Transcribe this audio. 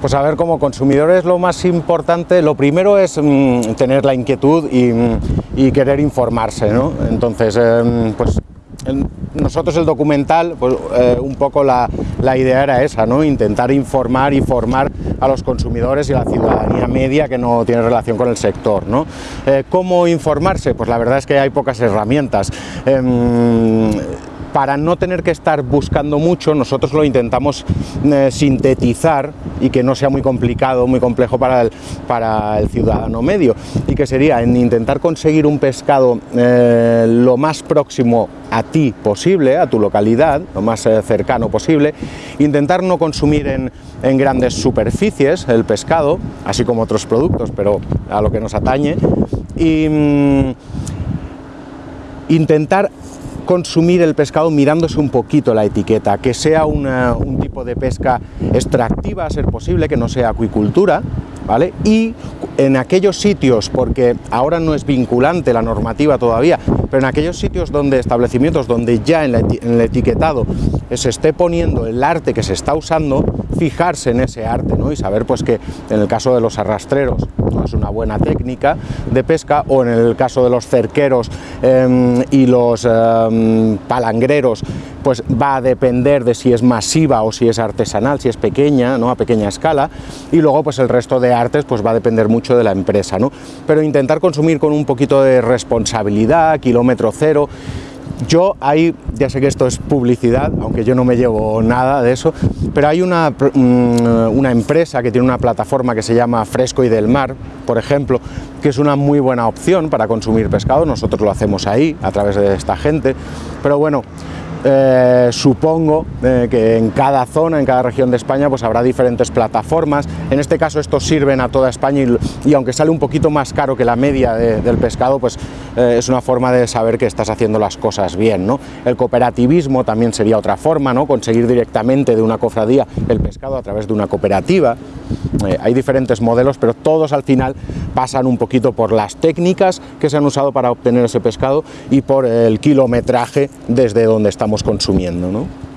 Pues a ver, como consumidores lo más importante, lo primero es mmm, tener la inquietud y, y, querer informarse, ¿no? Entonces, eh, pues nosotros el documental, pues eh, un poco la, idea era esa, ¿no? intentar informar y formar a los consumidores y a la ciudadanía media que no tiene relación con el sector. ¿no? Eh, ¿Cómo informarse? Pues la verdad es que hay pocas herramientas. Eh, para no tener que estar buscando mucho, nosotros lo intentamos eh, sintetizar y que no sea muy complicado, muy complejo para el, para el ciudadano medio, y que sería en intentar conseguir un pescado eh, lo más próximo a ti posible, a tu localidad, lo más eh, cercano posible, intentar no consumir en, en grandes superficies el pescado, así como otros productos, pero a lo que nos atañe, y mmm, intentar consumir el pescado mirándose un poquito la etiqueta, que sea un tipo de pesca extractiva a ser posible, que no sea acuicultura, ¿vale? Y en aquellos sitios, porque ahora no es vinculante la normativa todavía, pero en aquellos sitios donde establecimientos donde ya en, el etiquetado se esté poniendo el arte que se está usando, fijarse en ese arte ¿no? y saber pues que en el caso de los arrastreros no es una buena técnica de pesca o en el caso de los cerqueros eh, y los eh, palangreros pues va a depender de si es masiva o si es artesanal, si es pequeña, ¿no? a pequeña escala y luego pues el resto de artes pues va a depender mucho de la empresa, ¿no? pero intentar consumir con un poquito de responsabilidad, kilómetro cero yo ahí, ya sé que esto es publicidad, aunque yo no me llevo nada de eso, pero hay una, mm, una empresa que tiene una plataforma que se llama Fresco y del Mar, por ejemplo, que es una muy buena opción para consumir pescado, nosotros lo hacemos ahí, a través de esta gente, pero bueno, eh, supongo eh, que en cada zona, en cada región de España, pues habrá diferentes plataformas. En este caso estos sirven a toda España y, aunque sale un poquito más caro que la media de, del pescado, pues eh, es una forma de saber que estás haciendo las cosas bien. ¿no? El cooperativismo también sería otra forma, ¿no? conseguir directamente de una cofradía el pescado a través de una cooperativa. Hay diferentes modelos, pero todos al final pasan un poquito por las técnicas que se han usado para obtener ese pescado y por el kilometraje desde donde estamos consumiendo. ¿no?